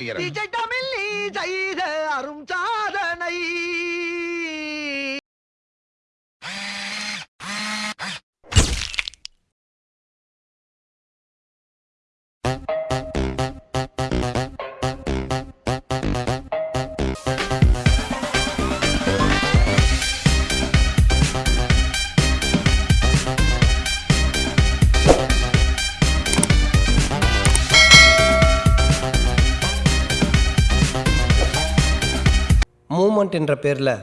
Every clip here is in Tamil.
விஜய் தமிழ் நீ செய்த அரும் சாதனை மூமெண்ட் என்ற பேரில்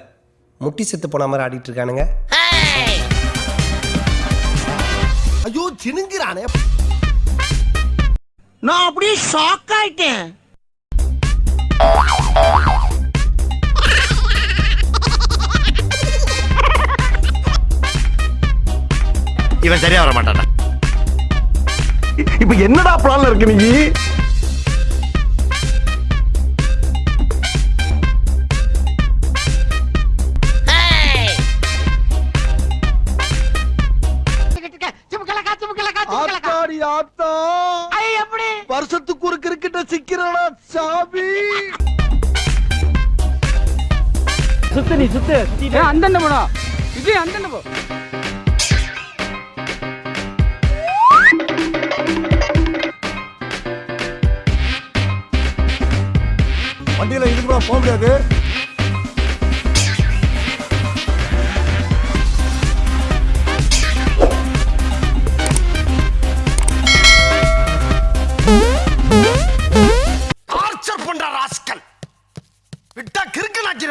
முட்டி செத்து போன மாதிரி ஆடிட்டு இருக்கானுங்க. ஐயோ சினுங்கிறானே நான் அப்படியே ஷாக் ஆயிட்டேன். இவன் சரியா வர மாட்டான்டா. இப்ப என்னடா பிளான்ல இருக்கு நீ? ஆத்தா எப்படி? வருஷத்துக்கு ஒரு கிரிக்கெட்ட சிக்கிறடா சாமி? சுத்து நீ சுத்து. அந்தண்ட போனோம் இது அந்தண்ட போ. வண்டியில இதுக்கு போக முடியாது.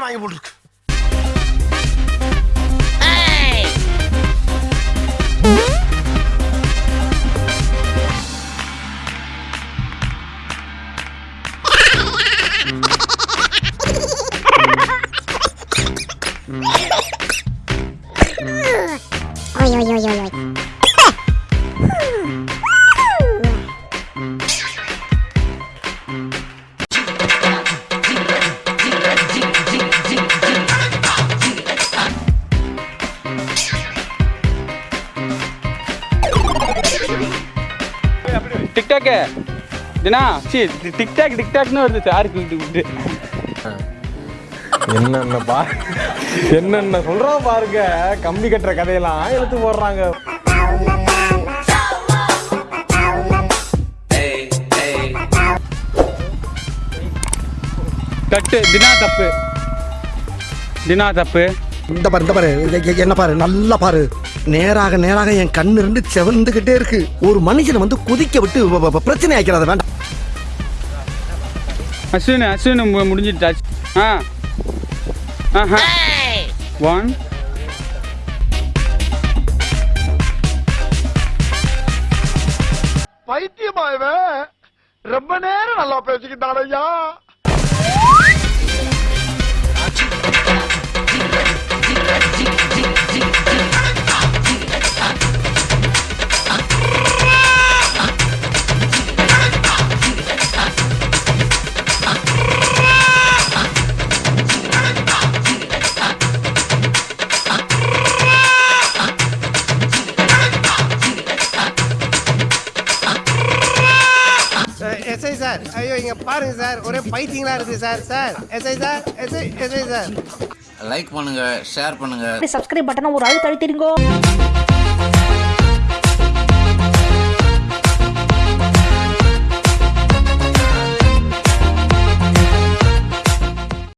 வாங்கி போட்டுருக்கு டிக்டாக் தினா சி டிக்டாக் டிக்டாக்னு வருது சாருக்கு விட்டு விட்டு என்னென்ன பா என்னென்ன சொல்றா பாருங்க கம்பி கட்டுற கதையெல்லாம் இழுத்து போடுறாங்க. கட்டு தினா தப்பு. தினா தப்பு. இந்த பாரு இந்த பாரு என்ன பாரு நல்லா பாரு. நேராக நேராக என் கண்ணு ரெண்டு செவந்துகிட்டே இருக்கு. ஒரு மனுஷனை வந்து குதிக்க விட்டு பிரச்சனை ஆக்கிறாத வேண்டாம். அஸ்வின் அஸ்வின் முடிஞ்சிட்டாச்சு ஆ. ஆஹா. ஒன் பைத்தியமா இவன் ரொம்ப நேரம் நல்லா பேசிக்கிட்டான் ஐயா. SI sir. ஐயோ இங்க பாருங்க சார். ஒரே பைத்தியங்களா இருக்கு sir sir. SI sir SI SI sir. Like பண்ணுங்க ஷேர் பண்ணுங்க. சப்ஸ்கிரைப் பட்டனை ஒரு அழுத்த அழுத்திருங்கோ